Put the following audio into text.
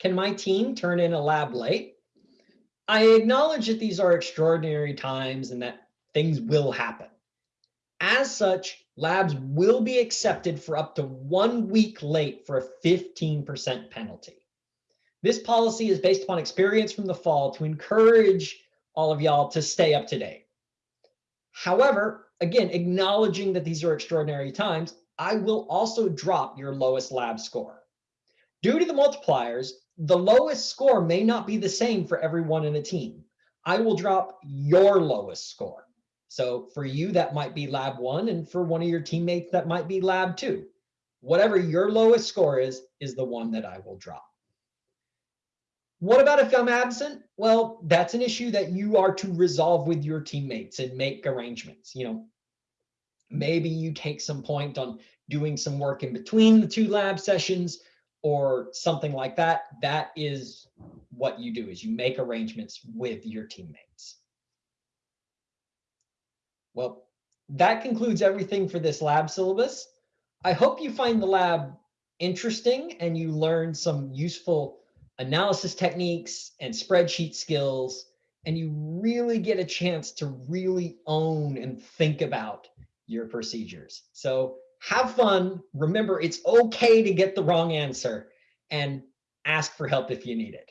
Can my team turn in a lab late? I acknowledge that these are extraordinary times and that things will happen. As such, labs will be accepted for up to one week late for a 15% penalty. This policy is based upon experience from the fall to encourage all of y'all to stay up to date. However, again, acknowledging that these are extraordinary times, I will also drop your lowest lab score. Due to the multipliers, the lowest score may not be the same for everyone in a team. I will drop your lowest score. So for you, that might be lab one. And for one of your teammates, that might be lab two. Whatever your lowest score is, is the one that I will drop. What about if I'm absent? Well, that's an issue that you are to resolve with your teammates and make arrangements. You know, maybe you take some point on doing some work in between the two lab sessions or something like that. That is what you do is you make arrangements with your teammates. Well, that concludes everything for this lab syllabus. I hope you find the lab interesting and you learn some useful analysis techniques and spreadsheet skills, and you really get a chance to really own and think about your procedures. So have fun. Remember, it's okay to get the wrong answer and ask for help if you need it.